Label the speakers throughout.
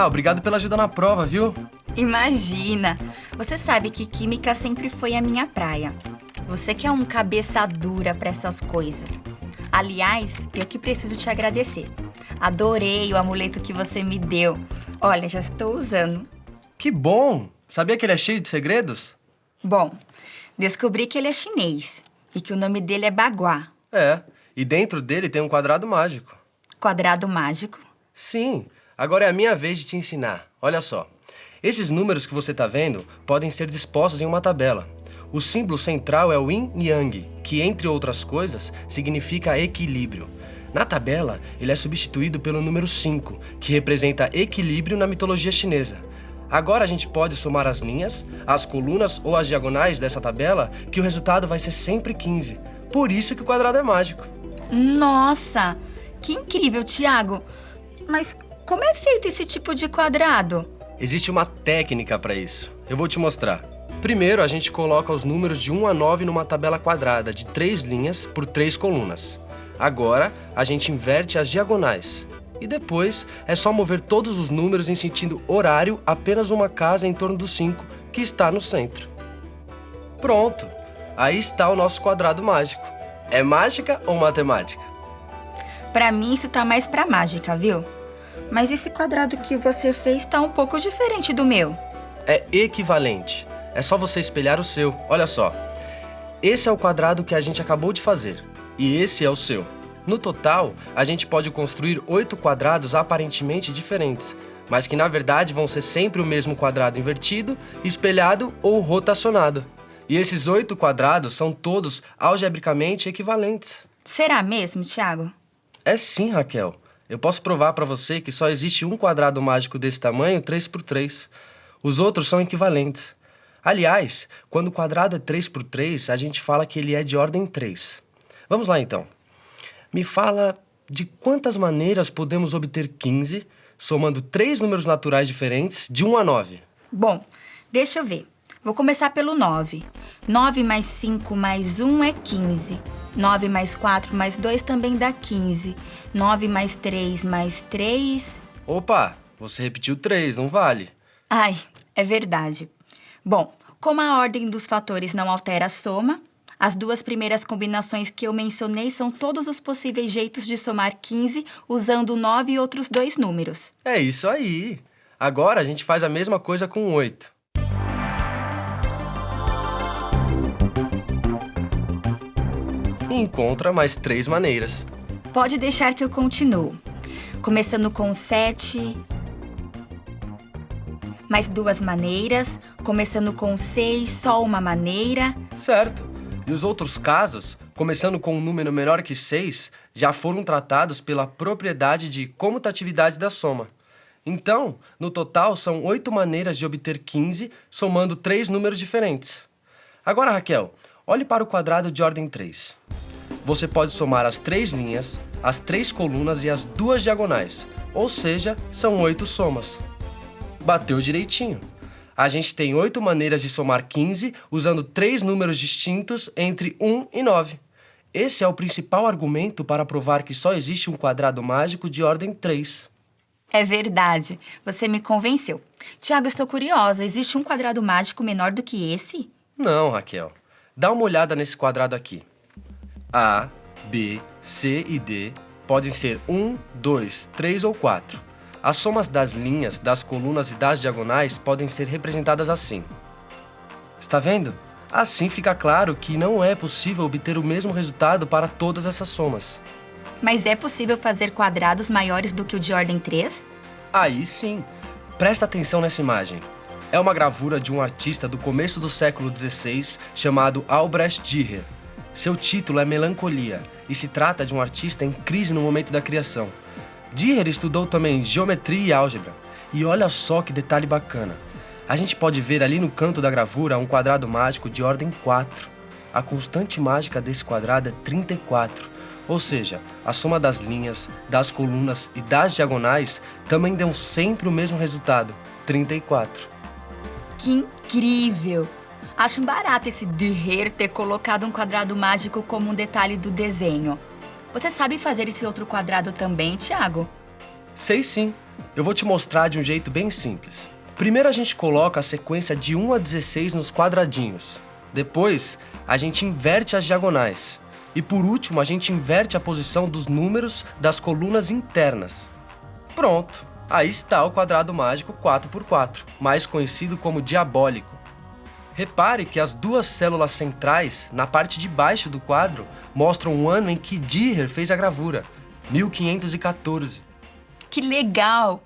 Speaker 1: Ah, obrigado pela ajuda na prova, viu?
Speaker 2: Imagina! Você sabe que química sempre foi a minha praia. Você que é um cabeça dura para essas coisas. Aliás, eu que preciso te agradecer. Adorei o amuleto que você me deu. Olha, já estou usando.
Speaker 1: Que bom! Sabia que ele é cheio de segredos?
Speaker 2: Bom, descobri que ele é chinês e que o nome dele é Baguá.
Speaker 1: É, e dentro dele tem um quadrado mágico.
Speaker 2: Quadrado mágico?
Speaker 1: Sim, agora é a minha vez de te ensinar. Olha só. Esses números que você está vendo podem ser dispostos em uma tabela. O símbolo central é o yin yang, que, entre outras coisas, significa equilíbrio. Na tabela, ele é substituído pelo número 5, que representa equilíbrio na mitologia chinesa. Agora a gente pode somar as linhas, as colunas ou as diagonais dessa tabela, que o resultado vai ser sempre 15. Por isso que o quadrado é mágico.
Speaker 2: Nossa! Que incrível, Tiago! Mas como é feito esse tipo de quadrado?
Speaker 1: Existe uma técnica para isso. Eu vou te mostrar. Primeiro, a gente coloca os números de 1 a 9 numa tabela quadrada de 3 linhas por 3 colunas. Agora, a gente inverte as diagonais. E depois, é só mover todos os números em sentido horário apenas uma casa em torno do 5, que está no centro. Pronto! Aí está o nosso quadrado mágico. É mágica ou matemática?
Speaker 2: Para mim, isso tá mais pra mágica, viu? Mas esse quadrado que você fez tá um pouco diferente do meu.
Speaker 1: É equivalente. É só você espelhar o seu. Olha só. Esse é o quadrado que a gente acabou de fazer. E esse é o seu. No total, a gente pode construir oito quadrados aparentemente diferentes, mas que na verdade vão ser sempre o mesmo quadrado invertido, espelhado ou rotacionado. E esses oito quadrados são todos algebricamente equivalentes.
Speaker 2: Será mesmo, Thiago?
Speaker 1: É sim, Raquel. Eu posso provar para você que só existe um quadrado mágico desse tamanho 3 por 3. Os outros são equivalentes. Aliás, quando o quadrado é 3 por 3, a gente fala que ele é de ordem 3. Vamos lá, então. Me fala de quantas maneiras podemos obter 15 somando três números naturais diferentes de 1 a 9.
Speaker 2: Bom, deixa eu ver. Vou começar pelo 9. 9 mais 5 mais 1 é 15. 9 mais 4 mais 2 também dá 15. 9 mais 3 mais 3...
Speaker 1: Opa, você repetiu 3, não vale.
Speaker 2: Ai, é verdade. Bom, como a ordem dos fatores não altera a soma, as duas primeiras combinações que eu mencionei são todos os possíveis jeitos de somar 15 usando 9 e outros dois números.
Speaker 1: É isso aí. Agora a gente faz a mesma coisa com 8. Encontra mais três maneiras.
Speaker 2: Pode deixar que eu continuo. Começando com 7, mais duas maneiras, começando com 6, só uma maneira.
Speaker 1: Certo. E os outros casos, começando com um número menor que 6, já foram tratados pela propriedade de comutatividade da soma. Então, no total, são oito maneiras de obter 15, somando três números diferentes. Agora, Raquel, olhe para o quadrado de ordem 3. Você pode somar as três linhas, as três colunas e as duas diagonais, ou seja, são oito somas. Bateu direitinho. A gente tem oito maneiras de somar 15 usando três números distintos entre 1 e 9. Esse é o principal argumento para provar que só existe um quadrado mágico de ordem 3.
Speaker 2: É verdade. Você me convenceu. Tiago, estou curiosa. Existe um quadrado mágico menor do que esse?
Speaker 1: Não, Raquel. Dá uma olhada nesse quadrado aqui. A, B, C e D podem ser 1, 2, 3 ou 4. As somas das linhas, das colunas e das diagonais podem ser representadas assim. Está vendo? Assim fica claro que não é possível obter o mesmo resultado para todas essas somas.
Speaker 2: Mas é possível fazer quadrados maiores do que o de ordem 3?
Speaker 1: Aí sim. Presta atenção nessa imagem. É uma gravura de um artista do começo do século XVI chamado Albrecht Dürer. Seu título é Melancolia e se trata de um artista em crise no momento da criação. Dürer estudou também geometria e álgebra. E olha só que detalhe bacana. A gente pode ver ali no canto da gravura um quadrado mágico de ordem 4. A constante mágica desse quadrado é 34. Ou seja, a soma das linhas, das colunas e das diagonais também dão sempre o mesmo resultado, 34.
Speaker 2: Que incrível! Acho barato esse Dürer ter colocado um quadrado mágico como um detalhe do desenho. Você sabe fazer esse outro quadrado também, Thiago?
Speaker 1: Sei sim. Eu vou te mostrar de um jeito bem simples. Primeiro a gente coloca a sequência de 1 a 16 nos quadradinhos. Depois, a gente inverte as diagonais. E por último, a gente inverte a posição dos números das colunas internas. Pronto! Aí está o quadrado mágico 4x4, mais conhecido como diabólico. Repare que as duas células centrais, na parte de baixo do quadro, mostram o ano em que Dürer fez a gravura, 1514.
Speaker 2: Que legal!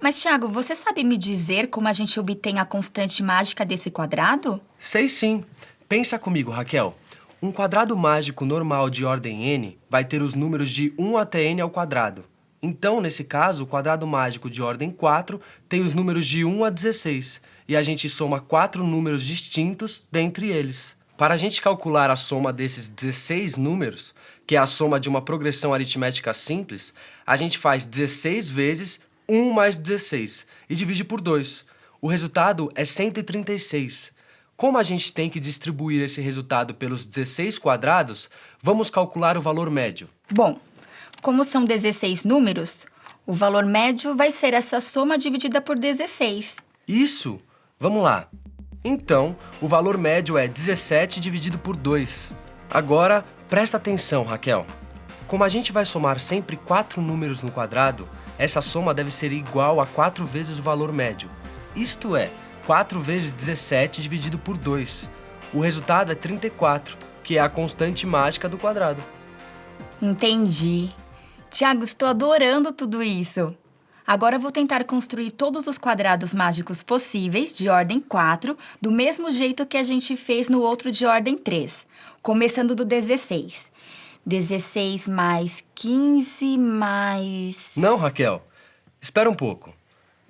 Speaker 2: Mas, Thiago, você sabe me dizer como a gente obtém a constante mágica desse quadrado?
Speaker 1: Sei sim. Pensa comigo, Raquel. Um quadrado mágico normal de ordem n vai ter os números de 1 até n ao quadrado. Então, nesse caso, o quadrado mágico de ordem 4 tem os números de 1 a 16, e a gente soma quatro números distintos dentre eles. Para a gente calcular a soma desses 16 números, que é a soma de uma progressão aritmética simples, a gente faz 16 vezes 1 mais 16 e divide por 2. O resultado é 136. Como a gente tem que distribuir esse resultado pelos 16 quadrados, vamos calcular o valor médio.
Speaker 2: Bom, como são 16 números, o valor médio vai ser essa soma dividida por 16.
Speaker 1: Isso! Vamos lá. Então, o valor médio é 17 dividido por 2. Agora, presta atenção, Raquel. Como a gente vai somar sempre quatro números no quadrado, essa soma deve ser igual a 4 vezes o valor médio. Isto é, 4 vezes 17 dividido por 2. O resultado é 34, que é a constante mágica do quadrado.
Speaker 2: Entendi. Tiago, estou adorando tudo isso. Agora vou tentar construir todos os quadrados mágicos possíveis, de ordem 4, do mesmo jeito que a gente fez no outro de ordem 3, começando do 16. 16 mais 15 mais...
Speaker 1: Não, Raquel. Espera um pouco.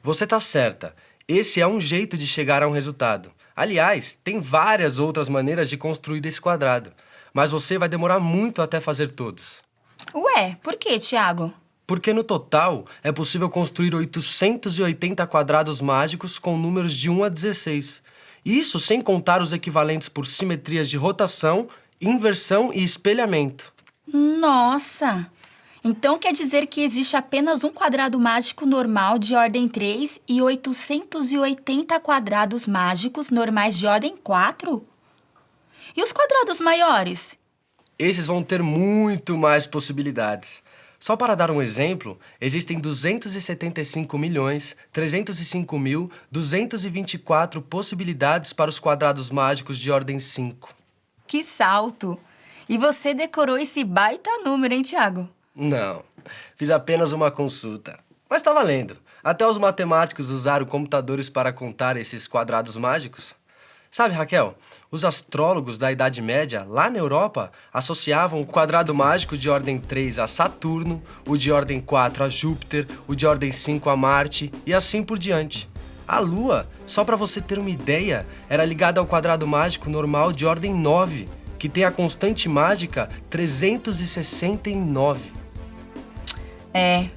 Speaker 1: Você está certa. Esse é um jeito de chegar a um resultado. Aliás, tem várias outras maneiras de construir esse quadrado. Mas você vai demorar muito até fazer todos.
Speaker 2: Ué, por que, Tiago?
Speaker 1: Porque no total é possível construir 880 quadrados mágicos com números de 1 a 16. Isso sem contar os equivalentes por simetrias de rotação, inversão e espelhamento.
Speaker 2: Nossa! Então quer dizer que existe apenas um quadrado mágico normal de ordem 3 e 880 quadrados mágicos normais de ordem 4? E os quadrados maiores?
Speaker 1: Esses vão ter muito mais possibilidades. Só para dar um exemplo, existem 275 milhões 305 mil 224 possibilidades para os quadrados mágicos de ordem 5.
Speaker 2: Que salto! E você decorou esse baita número, hein, Tiago?
Speaker 1: Não, fiz apenas uma consulta. Mas está valendo. Até os matemáticos usaram computadores para contar esses quadrados mágicos. Sabe, Raquel, os astrólogos da Idade Média, lá na Europa, associavam o quadrado mágico de ordem 3 a Saturno, o de ordem 4 a Júpiter, o de ordem 5 a Marte e assim por diante. A Lua, só para você ter uma ideia, era ligada ao quadrado mágico normal de ordem 9, que tem a constante mágica 369.
Speaker 2: É,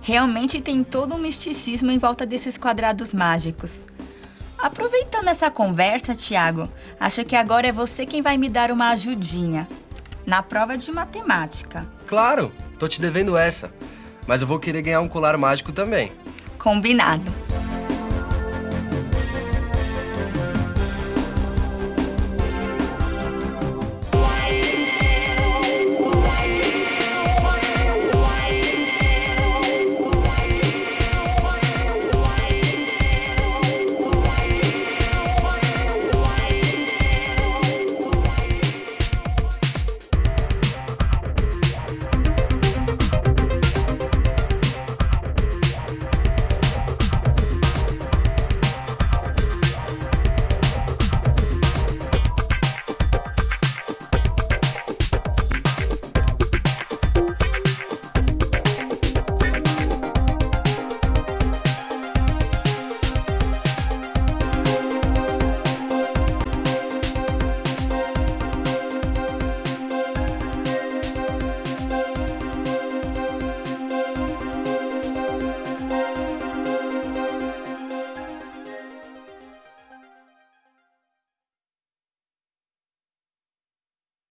Speaker 2: realmente tem todo um misticismo em volta desses quadrados mágicos. Aproveitando essa conversa, Tiago, acho que agora é você quem vai me dar uma ajudinha. Na prova de matemática.
Speaker 1: Claro, tô te devendo essa. Mas eu vou querer ganhar um colar mágico também.
Speaker 2: Combinado.